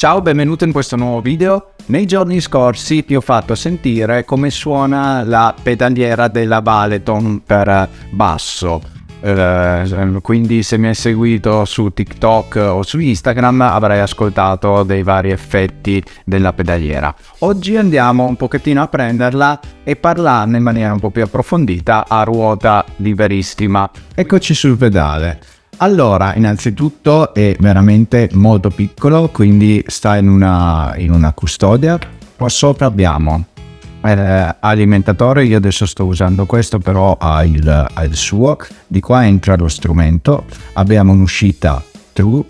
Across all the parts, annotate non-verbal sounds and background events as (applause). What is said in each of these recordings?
Ciao, benvenuto in questo nuovo video. Nei giorni scorsi ti ho fatto sentire come suona la pedaliera della Baleton per basso. Eh, quindi se mi hai seguito su TikTok o su Instagram avrai ascoltato dei vari effetti della pedaliera. Oggi andiamo un pochettino a prenderla e parlarne in maniera un po' più approfondita a ruota liberissima. Eccoci sul pedale. Allora, innanzitutto è veramente molto piccolo, quindi sta in una, in una custodia. Qua sopra abbiamo eh, alimentatore, io adesso sto usando questo, però ha il, ha il suo. Di qua entra lo strumento, abbiamo un'uscita true,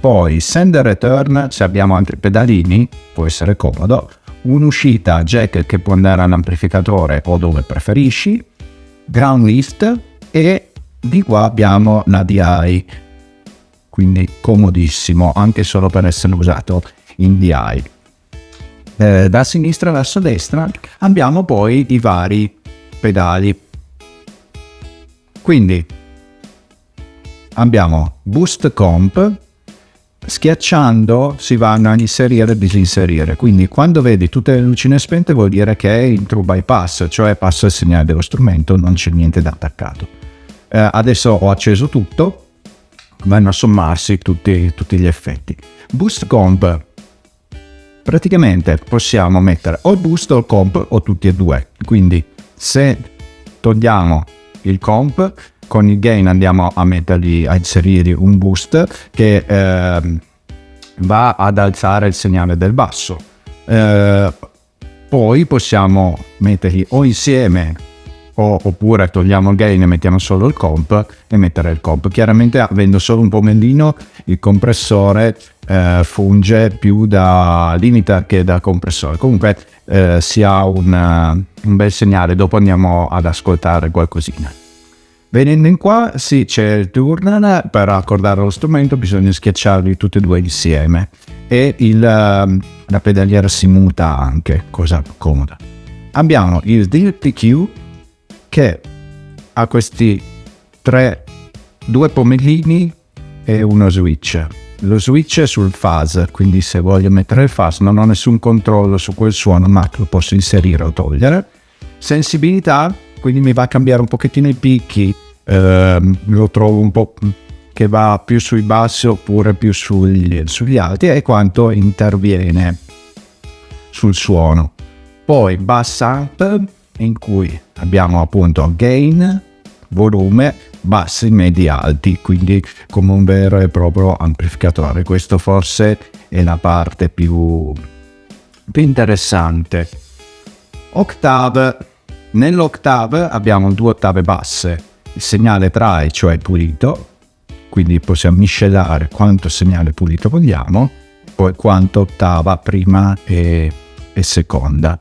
poi send and return, se abbiamo altri pedalini, può essere comodo, un'uscita jack che può andare all'amplificatore o dove preferisci, ground lift e di qua abbiamo la DI, quindi comodissimo anche solo per essere usato in DI. Eh, da sinistra verso destra abbiamo poi i vari pedali. Quindi abbiamo Boost Comp, schiacciando si vanno a inserire e disinserire. Quindi quando vedi tutte le lucine spente vuol dire che è in true bypass, cioè passa il segnale dello strumento, non c'è niente da attaccato eh, adesso ho acceso tutto, vanno a sommarsi tutti, tutti gli effetti. Boost comp, praticamente possiamo mettere o il boost o il comp o tutti e due, quindi se togliamo il comp con il gain andiamo a mettergli a inserire un boost che eh, va ad alzare il segnale del basso. Eh, poi possiamo metterli o insieme o, oppure togliamo il gain e mettiamo solo il comp e mettere il comp. Chiaramente avendo solo un pomellino il compressore eh, funge più da limiter che da compressore. Comunque eh, si ha un, un bel segnale, dopo andiamo ad ascoltare qualcosina. Venendo in qua, sì, c'è il turn, per accordare lo strumento bisogna schiacciarli tutti e due insieme e il, la pedaliera si muta anche, cosa comoda. Abbiamo il DPQ che ha questi tre, due pomellini e uno switch. Lo switch è sul fuzz, quindi se voglio mettere il fuzz non ho nessun controllo su quel suono, ma lo posso inserire o togliere. Sensibilità, quindi mi va a cambiare un pochettino i picchi, eh, lo trovo un po' che va più sui bassi oppure più sugli, sugli alti e quanto interviene sul suono. Poi bass up, in cui abbiamo appunto gain, volume, bassi, medi, alti, quindi come un vero e proprio amplificatore. Questo forse è la parte più, più interessante. Octave. Nell'octave abbiamo due ottave basse, il segnale try, cioè pulito, quindi possiamo miscelare quanto segnale pulito vogliamo, poi quanto ottava prima e, e seconda.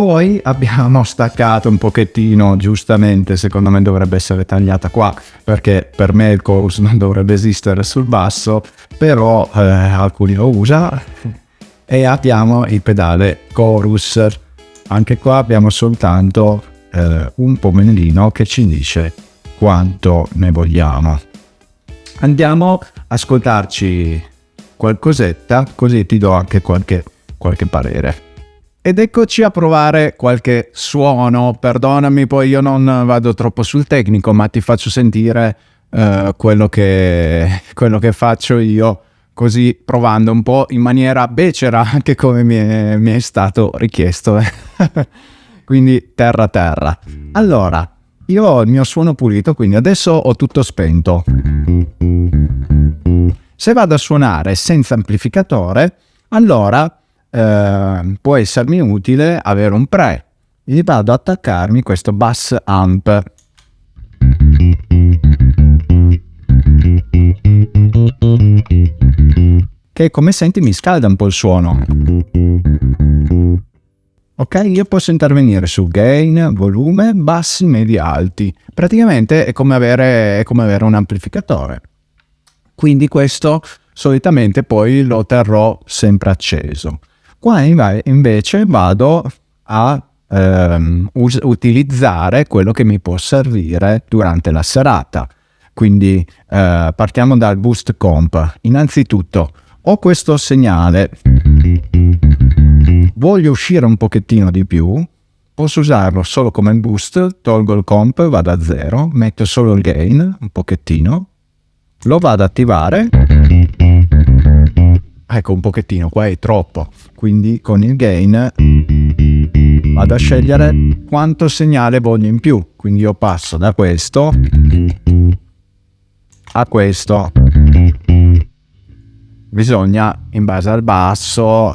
Poi abbiamo (laughs) staccato un pochettino, giustamente secondo me dovrebbe essere tagliata qua, perché per me il chorus non dovrebbe esistere sul basso, però eh, alcuni lo usano. E abbiamo il pedale chorus. Anche qua abbiamo soltanto eh, un pomellino che ci dice quanto ne vogliamo. Andiamo a ascoltarci qualcosetta, così ti do anche qualche, qualche parere. Ed eccoci a provare qualche suono, perdonami poi io non vado troppo sul tecnico ma ti faccio sentire uh, quello, che, quello che faccio io così provando un po' in maniera becera anche come mi è, mi è stato richiesto. (laughs) quindi terra terra. Allora, io ho il mio suono pulito quindi adesso ho tutto spento. Se vado a suonare senza amplificatore allora eh, può essermi utile avere un pre. Gli vado ad attaccarmi questo bass amp. Che come senti mi scalda un po' il suono. Ok, io posso intervenire su gain, volume, bassi, medi, alti. Praticamente è come avere, è come avere un amplificatore. Quindi questo solitamente poi lo terrò sempre acceso. Qua invece vado a ehm, utilizzare quello che mi può servire durante la serata. Quindi eh, partiamo dal boost comp. Innanzitutto ho questo segnale, voglio uscire un pochettino di più, posso usarlo solo come boost, tolgo il comp, vado a zero, metto solo il gain, un pochettino, lo vado ad attivare, ecco un pochettino, qua è troppo, quindi con il gain vado a scegliere quanto segnale voglio in più, quindi io passo da questo a questo. Bisogna in base al basso o,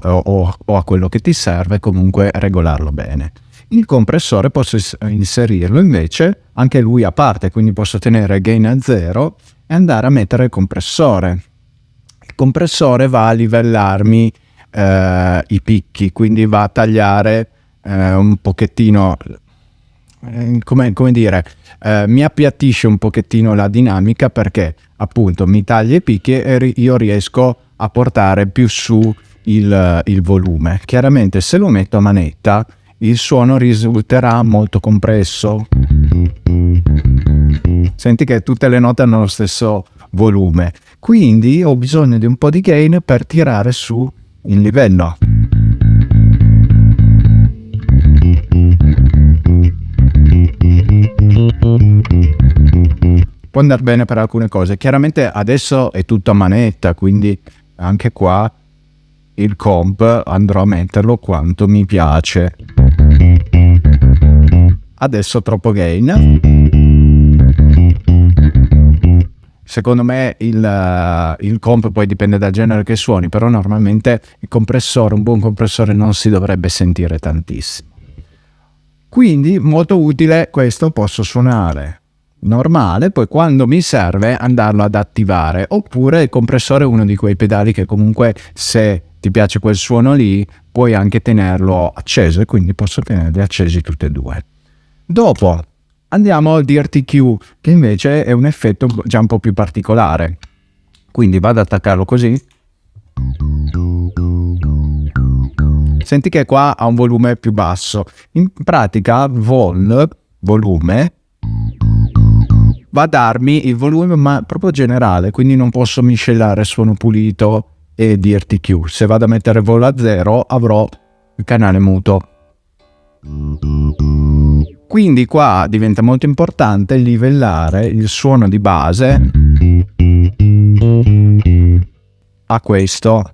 o, a quello che ti serve comunque regolarlo bene. Il compressore posso inserirlo invece anche lui a parte quindi posso tenere gain a zero e andare a mettere il compressore compressore va a livellarmi eh, i picchi quindi va a tagliare eh, un pochettino eh, come, come, dire, eh, mi appiattisce un pochettino la dinamica perché appunto mi taglia i picchi e io riesco a portare più su il, il volume. Chiaramente se lo metto a manetta il suono risulterà molto compresso. Senti che tutte le note hanno lo stesso volume, quindi ho bisogno di un po' di gain per tirare su il livello. Può andare bene per alcune cose. Chiaramente adesso è tutto a manetta, quindi anche qua il comp andrò a metterlo quanto mi piace. Adesso troppo gain. Secondo me il, il, comp poi dipende dal genere che suoni, però normalmente il compressore, un buon compressore non si dovrebbe sentire tantissimo. Quindi molto utile questo posso suonare normale, poi quando mi serve andarlo ad attivare, oppure il compressore è uno di quei pedali che comunque se ti piace quel suono lì puoi anche tenerlo acceso e quindi posso tenerli accesi tutti e due. Dopo andiamo al DRTQ che invece è un effetto già un po' più particolare. Quindi vado ad attaccarlo così. Senti che qua ha un volume più basso. In pratica vol, volume, va a darmi il volume ma proprio generale, quindi non posso miscelare suono pulito e DRTQ. Se vado a mettere volo a zero avrò il canale muto. Quindi qua diventa molto importante livellare il suono di base a questo.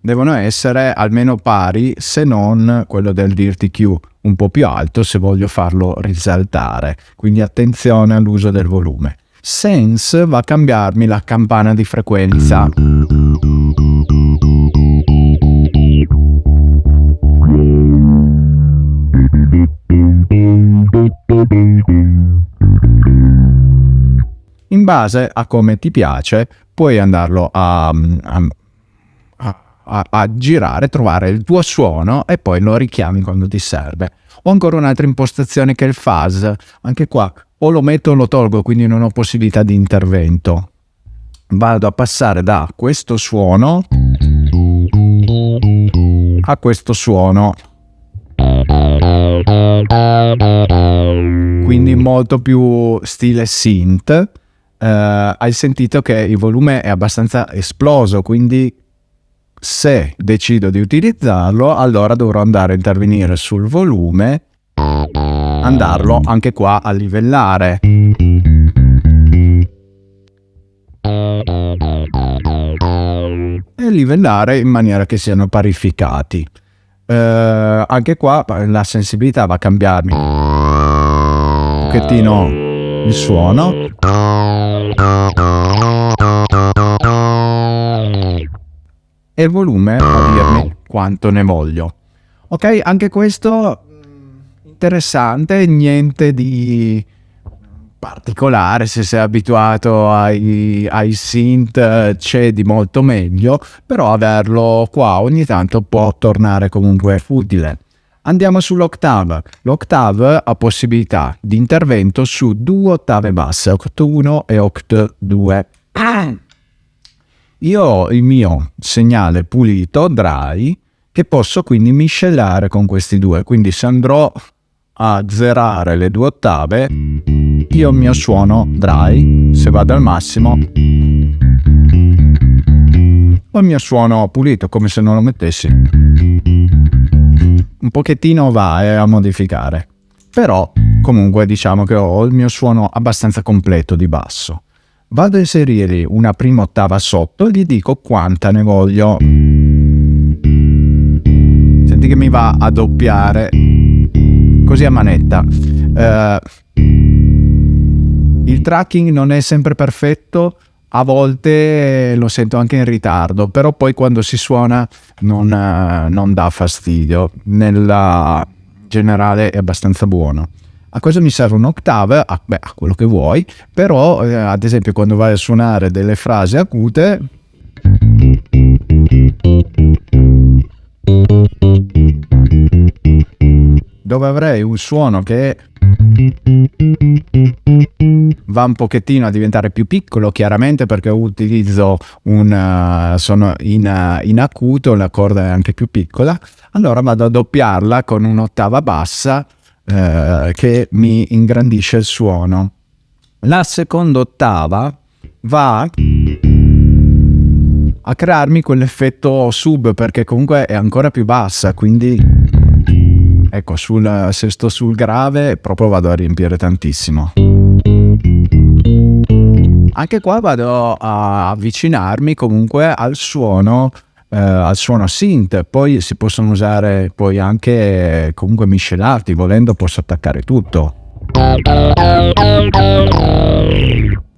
Devono essere almeno pari se non quello del DRTQ un po' più alto se voglio farlo risaltare. Quindi attenzione all'uso del volume. Sense va a cambiarmi la campana di frequenza. In base a come ti piace, puoi andarlo a, a, a, a girare, trovare il tuo suono e poi lo richiami quando ti serve. Ho ancora un'altra impostazione che è il fuzz. Anche qua o lo metto o lo tolgo, quindi non ho possibilità di intervento. Vado a passare da questo suono a questo suono. Quindi molto più stile synth. Uh, hai sentito che il volume è abbastanza esploso, quindi se decido di utilizzarlo, allora dovrò andare a intervenire sul volume andarlo anche qua a livellare. E livellare in maniera che siano parificati. Eh, anche qua la sensibilità va a cambiarmi un pochettino il suono. E il volume a dirmi quanto ne voglio. Ok, anche questo interessante, niente di particolare, se sei abituato ai, ai synth c'è di molto meglio, però averlo qua ogni tanto può tornare comunque utile. Andiamo sull'octave. L'octave ha possibilità di intervento su due ottave basse, oct 1 e oct 2. (clears throat) Io ho il mio segnale pulito, dry, che posso quindi miscelare con questi due. Quindi se andrò a zerare le due ottave, io il mio suono dry, se vado al massimo, ho il mio suono pulito come se non lo mettessi. Un pochettino va eh, a modificare, però comunque diciamo che ho il mio suono abbastanza completo di basso. Vado a inserire una prima ottava sotto e gli dico quanta ne voglio. Senti che mi va a doppiare così a manetta. Uh, il tracking non è sempre perfetto, a volte lo sento anche in ritardo, però poi quando si suona non, uh, non dà fastidio. Nella generale è abbastanza buono. A cosa mi serve un'ottava? Ah, beh, a quello che vuoi, però eh, ad esempio quando vai a suonare delle frasi acute dove avrei un suono che va un pochettino a diventare più piccolo chiaramente perché utilizzo un uh, sono in, uh, in acuto la corda è anche più piccola. Allora vado a doppiarla con un'ottava bassa uh, che mi ingrandisce il suono. La seconda ottava va a crearmi quell'effetto sub perché comunque è ancora più bassa quindi Ecco, sul, se sto sul grave proprio vado a riempire tantissimo. Anche qua vado a avvicinarmi comunque al suono eh, al suono synth, poi si possono usare poi anche comunque miscelati, volendo posso attaccare tutto.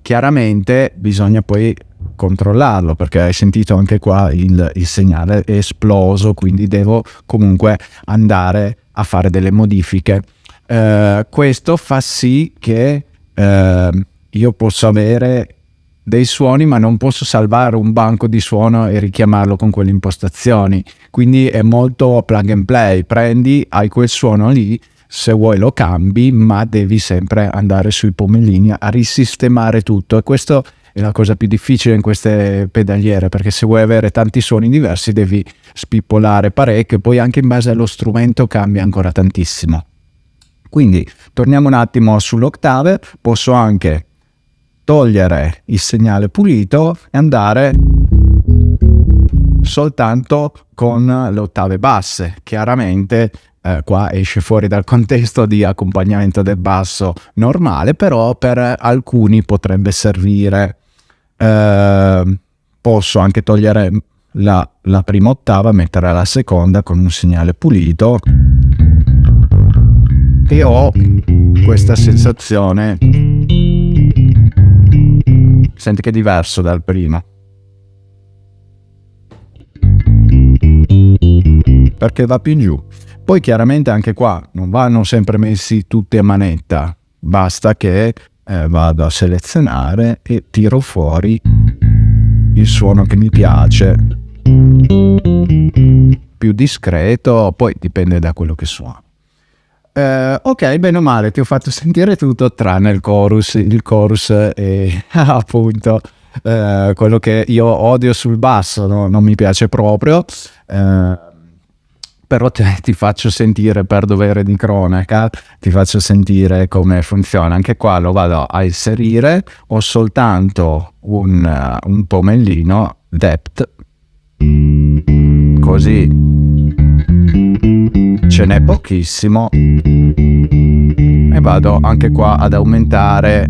Chiaramente bisogna poi controllarlo perché hai sentito anche qua il, il segnale è esploso, quindi devo comunque andare a fare delle modifiche. Uh, questo fa sì che uh, io possa avere dei suoni ma non posso salvare un banco di suono e richiamarlo con quelle impostazioni. Quindi è molto plug and play. Prendi hai quel suono lì se vuoi lo cambi ma devi sempre andare sui pomellini a risistemare tutto. E questo è la cosa più difficile in queste pedaliere perché se vuoi avere tanti suoni diversi devi spippolare parecchio poi anche in base allo strumento cambia ancora tantissimo. Quindi torniamo un attimo sull'ottave posso anche togliere il segnale pulito e andare soltanto con le ottave basse chiaramente eh, qua esce fuori dal contesto di accompagnamento del basso normale però per alcuni potrebbe servire. Eh, posso anche togliere la, la prima ottava, mettere la seconda con un segnale pulito. E ho questa sensazione. Senti che è diverso dal prima. Perché va più in giù poi chiaramente anche qua non vanno sempre messi tutti a manetta basta che eh, vado a selezionare e tiro fuori il suono che mi piace più discreto poi dipende da quello che suono eh, ok bene o male ti ho fatto sentire tutto tranne il chorus il chorus è (laughs) appunto eh, quello che io odio sul basso no? non mi piace proprio eh, però te, (laughs) ti faccio sentire per dovere di cronaca, ti faccio sentire come funziona. Anche qua lo vado a inserire, ho soltanto un, uh, un pomellino depth, così. Ce n'è pochissimo. E vado anche qua ad aumentare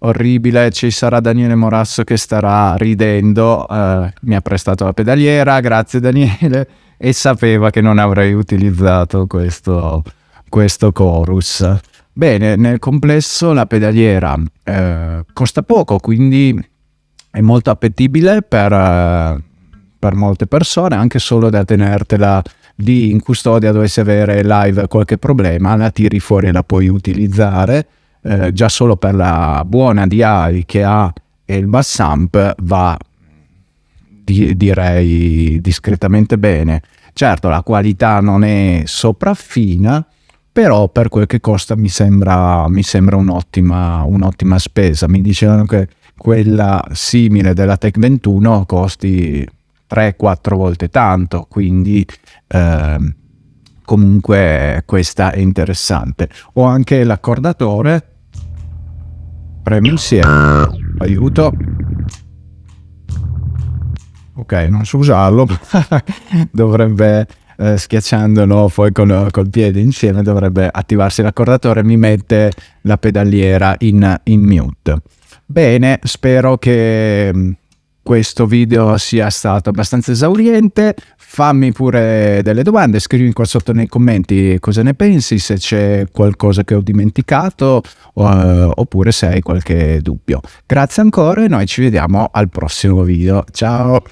orribile, ci sarà Daniele Morasso che starà ridendo, eh, mi ha prestato la pedaliera, grazie Daniele, e sapeva che non avrei utilizzato questo, questo chorus. Bene, nel complesso la pedaliera eh, costa poco, quindi è molto appetibile per, eh, per molte persone, anche solo da tenertela lì in custodia dovessi avere live qualche problema, la tiri fuori e la puoi utilizzare eh, già solo per la buona DI che ha e il bass amp va di, direi discretamente bene. Certo la qualità non è sopraffina, però per quel che costa mi sembra, mi sembra un'ottima, un'ottima spesa. Mi dicevano che quella simile della Tech 21 costi 3-4 volte tanto, quindi eh, comunque questa è interessante. Ho anche l'accordatore premo insieme aiuto. Ok non so usarlo. (laughs) Dovrebbe eh, schiacciandolo poi con, col piede insieme dovrebbe attivarsi l'accordatore mi mette la pedaliera in, in mute. Bene spero che mm, questo video sia stato abbastanza esauriente fammi pure delle domande, scrivi qua sotto nei commenti cosa ne pensi, se c'è qualcosa che ho dimenticato uh, oppure se hai qualche dubbio. Grazie ancora e noi ci vediamo al prossimo video. Ciao!